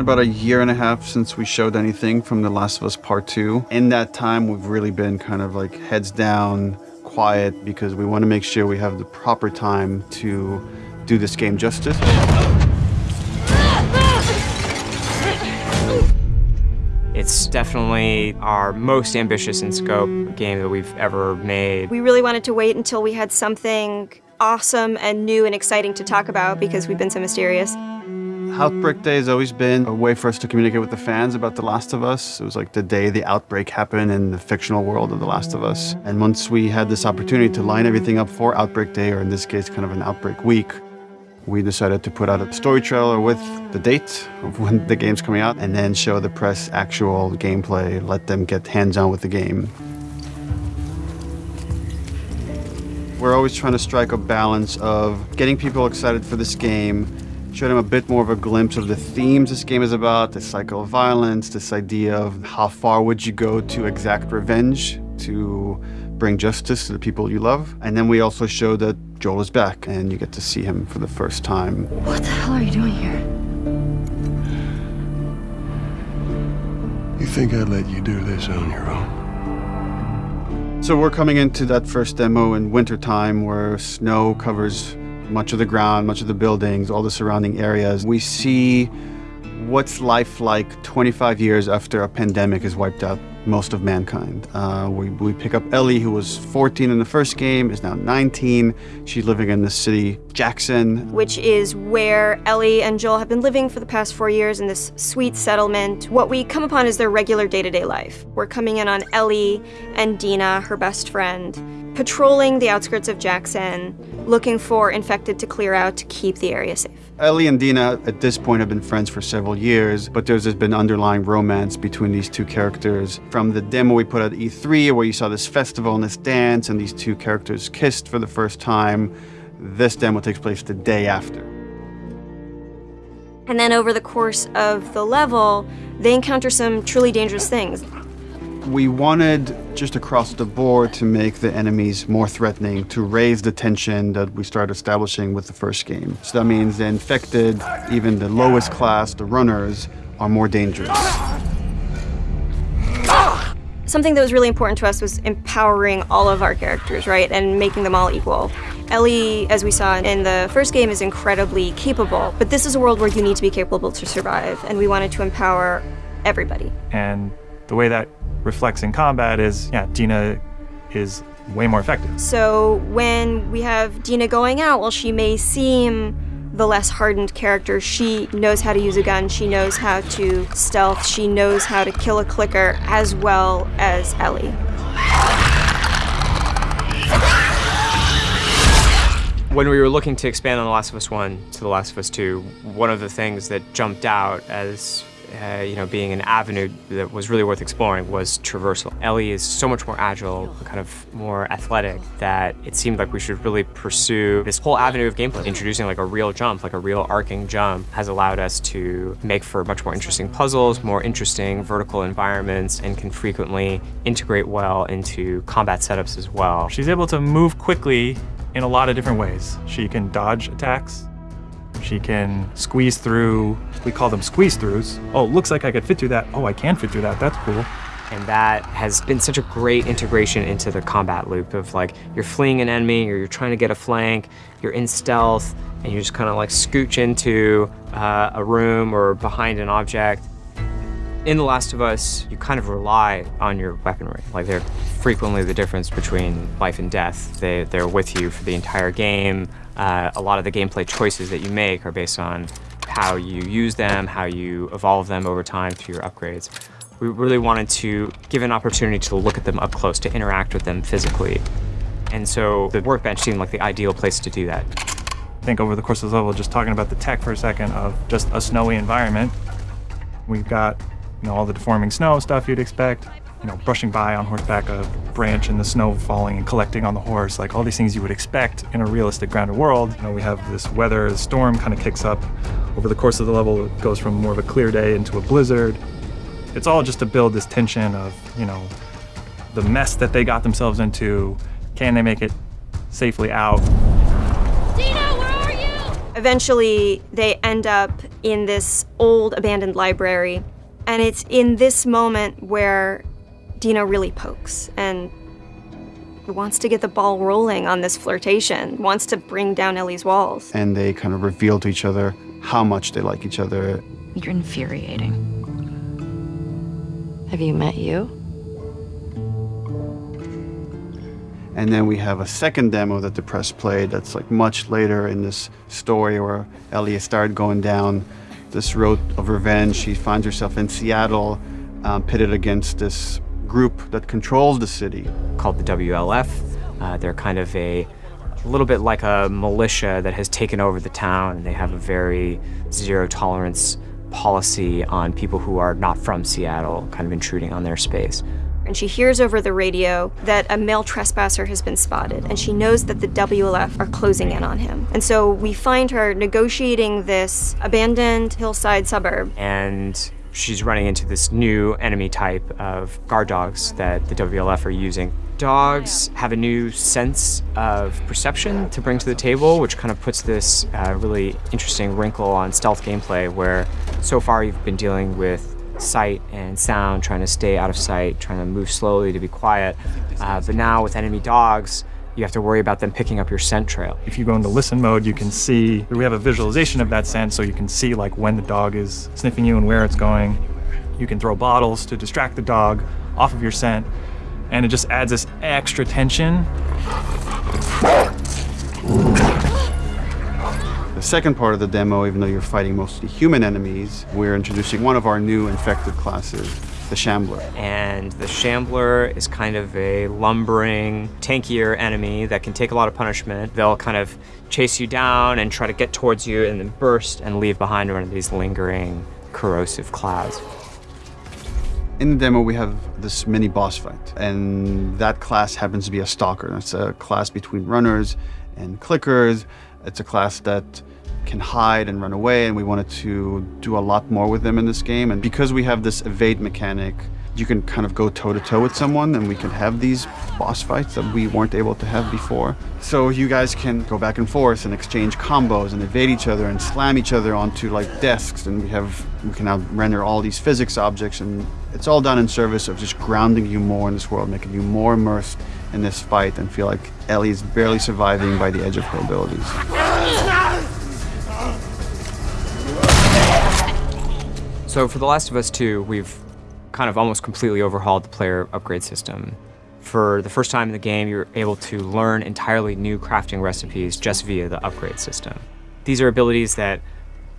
been about a year and a half since we showed anything from The Last of Us Part 2. In that time, we've really been kind of like heads down, quiet, because we want to make sure we have the proper time to do this game justice. It's definitely our most ambitious in scope game that we've ever made. We really wanted to wait until we had something awesome and new and exciting to talk about because we've been so mysterious. Outbreak Day has always been a way for us to communicate with the fans about The Last of Us. It was like the day the outbreak happened in the fictional world of The Last of Us. And once we had this opportunity to line everything up for Outbreak Day, or in this case, kind of an Outbreak Week, we decided to put out a story trailer with the date of when the game's coming out and then show the press actual gameplay, let them get hands-on with the game. We're always trying to strike a balance of getting people excited for this game, show him a bit more of a glimpse of the themes this game is about, the cycle of violence, this idea of how far would you go to exact revenge to bring justice to the people you love. And then we also show that Joel is back and you get to see him for the first time. What the hell are you doing here? You think I'd let you do this on your own? So we're coming into that first demo in wintertime where snow covers much of the ground, much of the buildings, all the surrounding areas. We see what's life like 25 years after a pandemic has wiped out most of mankind. Uh, we, we pick up Ellie, who was 14 in the first game, is now 19. She's living in the city Jackson. Which is where Ellie and Joel have been living for the past four years in this sweet settlement. What we come upon is their regular day-to-day life. We're coming in on Ellie and Dina, her best friend, patrolling the outskirts of Jackson, looking for infected to clear out to keep the area safe. Ellie and Dina at this point have been friends for several years, but there's just been underlying romance between these two characters. From the demo we put out at E3, where you saw this festival and this dance, and these two characters kissed for the first time, this demo takes place the day after. And then over the course of the level, they encounter some truly dangerous things. We wanted just across the board to make the enemies more threatening, to raise the tension that we started establishing with the first game. So that means the infected, even the lowest class, the runners, are more dangerous. Something that was really important to us was empowering all of our characters, right, and making them all equal. Ellie, as we saw in the first game, is incredibly capable, but this is a world where you need to be capable to survive, and we wanted to empower everybody. And the way that reflects in combat is, yeah, Dina is way more effective. So when we have Dina going out, while she may seem the less hardened character, she knows how to use a gun, she knows how to stealth, she knows how to kill a clicker as well as Ellie. When we were looking to expand on The Last of Us 1 to The Last of Us 2, one of the things that jumped out as uh, you know, being an avenue that was really worth exploring was traversal. Ellie is so much more agile, kind of more athletic, that it seemed like we should really pursue this whole avenue of gameplay. Introducing like a real jump, like a real arcing jump, has allowed us to make for much more interesting puzzles, more interesting vertical environments, and can frequently integrate well into combat setups as well. She's able to move quickly in a lot of different ways. She can dodge attacks, she can squeeze through, we call them squeeze throughs. Oh, looks like I could fit through that. Oh, I can fit through that. That's cool. And that has been such a great integration into the combat loop of like, you're fleeing an enemy, or you're trying to get a flank, you're in stealth, and you just kind of like scooch into uh, a room or behind an object. In The Last of Us, you kind of rely on your weaponry. Like they're frequently the difference between life and death. They, they're with you for the entire game. Uh, a lot of the gameplay choices that you make are based on how you use them, how you evolve them over time through your upgrades. We really wanted to give an opportunity to look at them up close, to interact with them physically. And so the workbench seemed like the ideal place to do that. I think over the course of the level, just talking about the tech for a second of just a snowy environment, we've got you know all the deforming snow stuff you'd expect, you know, brushing by on horseback a branch and the snow falling and collecting on the horse, like all these things you would expect in a realistic grounded world. You know, we have this weather, the storm kind of kicks up over the course of the level. It goes from more of a clear day into a blizzard. It's all just to build this tension of, you know, the mess that they got themselves into. Can they make it safely out? Dina, where are you? Eventually, they end up in this old abandoned library, and it's in this moment where Dina really pokes and wants to get the ball rolling on this flirtation, wants to bring down Ellie's walls. And they kind of reveal to each other how much they like each other. You're infuriating. Have you met you? And then we have a second demo that the press played that's like much later in this story where Ellie started going down this road of revenge. She finds herself in Seattle, um, pitted against this group that controls the city. Called the WLF. Uh, they're kind of a, a little bit like a militia that has taken over the town, and they have a very zero tolerance policy on people who are not from Seattle, kind of intruding on their space and she hears over the radio that a male trespasser has been spotted, and she knows that the WLF are closing in on him. And so we find her negotiating this abandoned hillside suburb. And she's running into this new enemy type of guard dogs that the WLF are using. Dogs have a new sense of perception to bring to the table, which kind of puts this uh, really interesting wrinkle on stealth gameplay where so far you've been dealing with sight and sound, trying to stay out of sight, trying to move slowly to be quiet. Uh, but now with enemy dogs, you have to worry about them picking up your scent trail. If you go into listen mode, you can see, we have a visualization of that scent so you can see like when the dog is sniffing you and where it's going. You can throw bottles to distract the dog off of your scent and it just adds this extra tension. The second part of the demo, even though you're fighting mostly human enemies, we're introducing one of our new infected classes, the Shambler. And the Shambler is kind of a lumbering, tankier enemy that can take a lot of punishment. They'll kind of chase you down and try to get towards you and then burst and leave behind one of these lingering, corrosive clouds. In the demo, we have this mini boss fight, and that class happens to be a stalker. It's a class between runners and clickers. It's a class that can hide and run away, and we wanted to do a lot more with them in this game. And because we have this evade mechanic, you can kind of go toe to toe with someone, and we can have these boss fights that we weren't able to have before. So you guys can go back and forth and exchange combos and evade each other and slam each other onto like desks, and we have we can now render all these physics objects, and it's all done in service of just grounding you more in this world, making you more immersed in this fight, and feel like Ellie is barely surviving by the edge of her abilities. So for The Last of Us 2, we've kind of almost completely overhauled the player upgrade system. For the first time in the game, you're able to learn entirely new crafting recipes just via the upgrade system. These are abilities that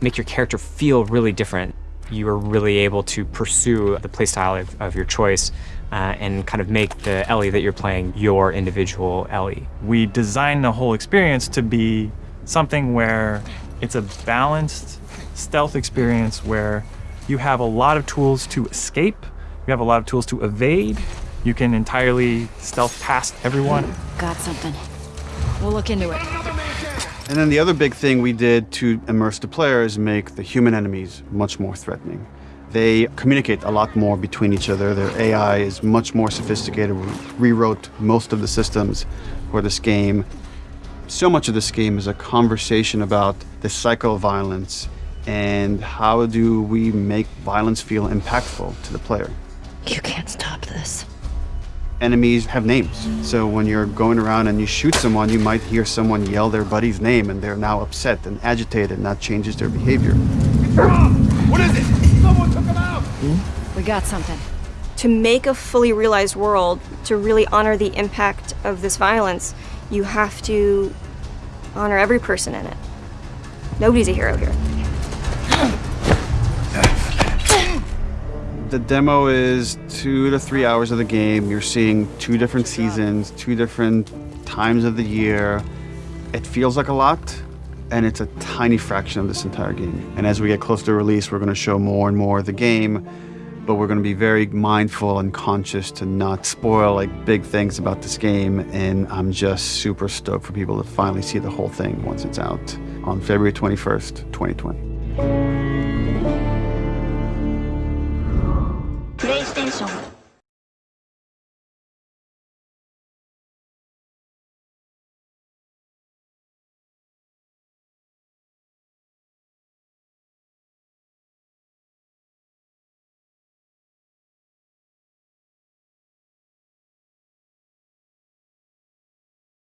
make your character feel really different. You are really able to pursue the playstyle of, of your choice uh, and kind of make the Ellie that you're playing your individual Ellie. We designed the whole experience to be something where it's a balanced stealth experience where you have a lot of tools to escape. You have a lot of tools to evade. You can entirely stealth past everyone. Got something. We'll look into it. And then the other big thing we did to immerse the player is make the human enemies much more threatening. They communicate a lot more between each other. Their AI is much more sophisticated. We rewrote most of the systems for this game. So much of this game is a conversation about the cycle of violence and how do we make violence feel impactful to the player? You can't stop this. Enemies have names. So when you're going around and you shoot someone, you might hear someone yell their buddy's name and they're now upset and agitated and that changes their behavior. What is it? Someone took him out! We got something. To make a fully realized world, to really honor the impact of this violence, you have to honor every person in it. Nobody's a hero here. The demo is two to three hours of the game. You're seeing two different seasons, two different times of the year. It feels like a lot, and it's a tiny fraction of this entire game. And as we get close to release, we're going to show more and more of the game, but we're going to be very mindful and conscious to not spoil like big things about this game. And I'm just super stoked for people to finally see the whole thing once it's out on February 21st, 2020.